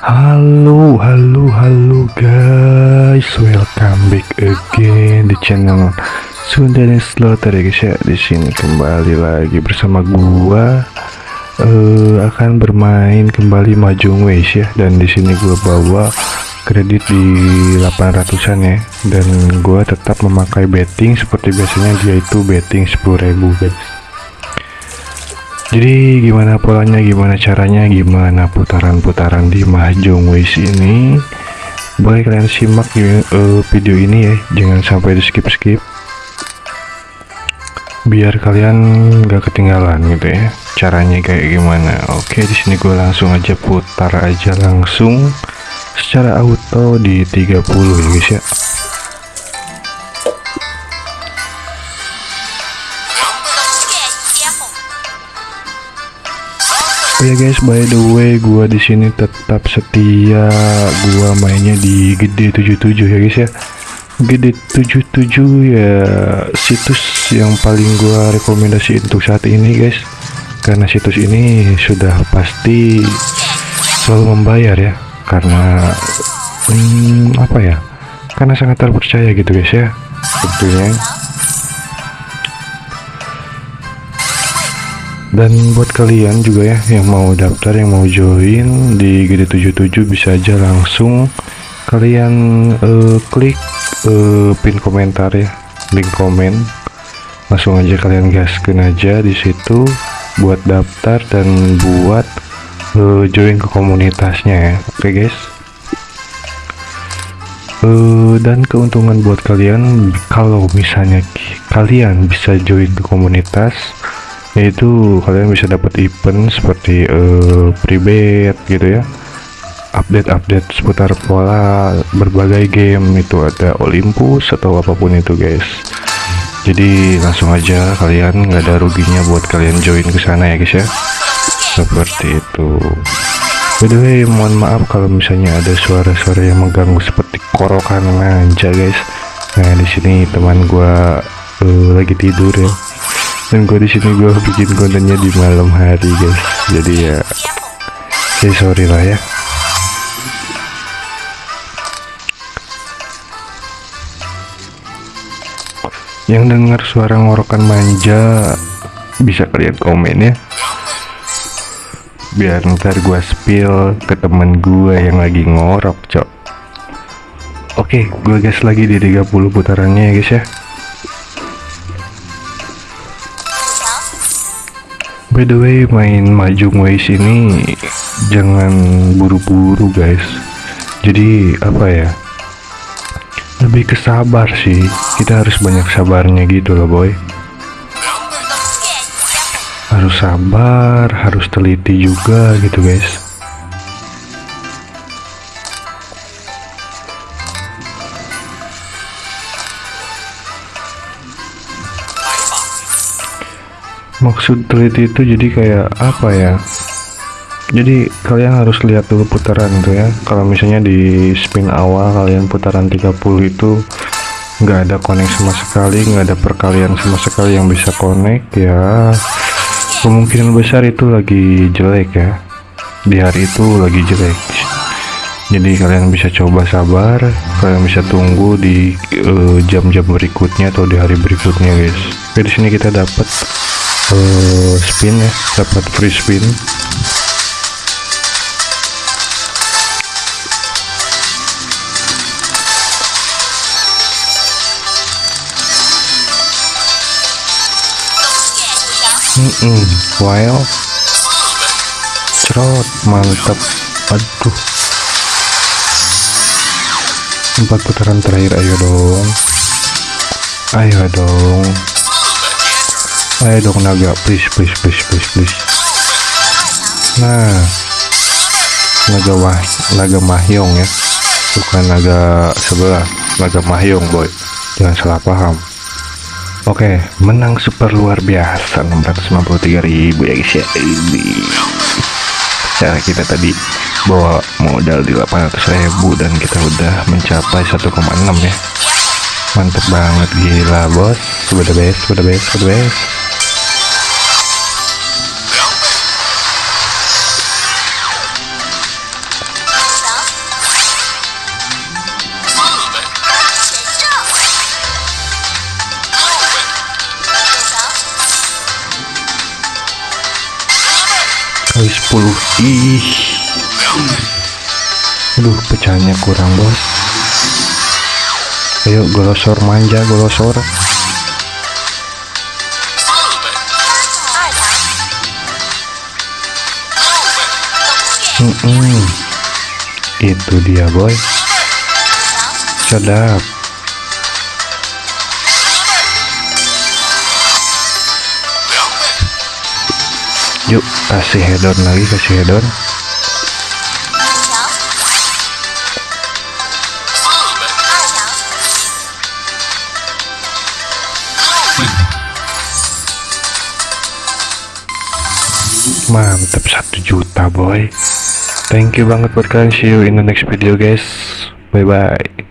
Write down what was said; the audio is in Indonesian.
Halo, halo, halo guys, welcome back again di channel Sunda Slaughter ya guys ya. Di sini kembali lagi bersama gua. Eh akan bermain kembali Mahjong Ways ya. Dan di sini gua bawa kredit di 800-an ya. Dan gua tetap memakai betting seperti biasanya dia itu betting 10.000 guys jadi gimana polanya gimana caranya gimana putaran-putaran di Mahjong Ways ini? Boleh kalian simak uh, video ini ya jangan sampai di skip skip biar kalian gak ketinggalan gitu ya caranya kayak gimana. Oke di sini gue langsung aja putar aja langsung secara auto di 30 ya guys ya Oh ya guys, by the way, gua di sini tetap setia gua mainnya di gede 77 ya guys ya. Gede 77 ya situs yang paling gua rekomendasi untuk saat ini guys. Karena situs ini sudah pasti selalu membayar ya. Karena hmm, apa ya? Karena sangat terpercaya gitu guys ya. Tentunya. Dan buat kalian juga ya yang mau daftar yang mau join di GD77 bisa aja langsung kalian uh, klik uh, pin komentar ya link komen. Langsung aja kalian gaskan aja di situ buat daftar dan buat uh, join ke komunitasnya ya. Oke okay, guys? Uh, dan keuntungan buat kalian kalau misalnya kalian bisa join ke komunitas yaitu kalian bisa dapat event seperti uh, pribet gitu ya. Update-update seputar pola berbagai game itu ada Olympus atau apa pun itu guys. Jadi langsung aja kalian nggak ada ruginya buat kalian join ke sana ya guys ya. Seperti itu. By the way mohon maaf kalau misalnya ada suara-suara yang mengganggu seperti korokan manja guys. Nah di sini teman gua uh, lagi tidur ya dan gue di sini gue bikin kontennya di malam hari guys. Jadi ya ya sorry lah ya. Yang dengar suara ngorokan manja bisa kalian komen ya biar ntar gue spill ke temen gue yang lagi ngorok cok. Oke gue gas lagi di 30 putarannya ya guys ya by the way main Mahjong Ways ini jangan buru-buru guys. Jadi apa ya? Lebih ke sabar sih. Kita harus banyak sabarnya gitu loh boy. Harus sabar harus teliti juga gitu guys maksud teliti itu jadi kayak apa ya? Jadi kalian harus lihat dulu putaran tuh ya. Kalau misalnya di spin awal kalian putaran 30 itu nggak ada connect sama sekali nggak ada perkalian sama sekali yang bisa connect ya. Kemungkinan besar itu lagi jelek ya. Di hari itu lagi jelek. Jadi kalian bisa coba sabar kalian bisa tunggu di jam-jam uh, berikutnya atau di hari berikutnya guys. Oke, di sini kita dapat uh, spin ya dapat free spin. Mm -mm, wow cerot mantap. Aduh. Empat putaran terakhir ayo dong. Ayo dong ayo dong naga please please please please please. Nah. Naga wah naga mahyong ya. Bukan naga sebelah naga mahyong boy. Jangan salah paham. Oke menang super luar biasa 693.000 ya guys ya. Ini cara kita tadi bawa modal di 800.000 dan kita udah mencapai 1,6 ya. Mantep banget gila bos. Sudah best sudah best sudah best kali 10 ih. Aduh pecahnya kurang bos. Ayo golosor manja golosor. Mm -mm. itu dia boy. Sedap. yuk kasih hedon lagi kasih hedon. Mantap satu juta boy. Thank you banget buat kalian. See you in the next video guys. Bye bye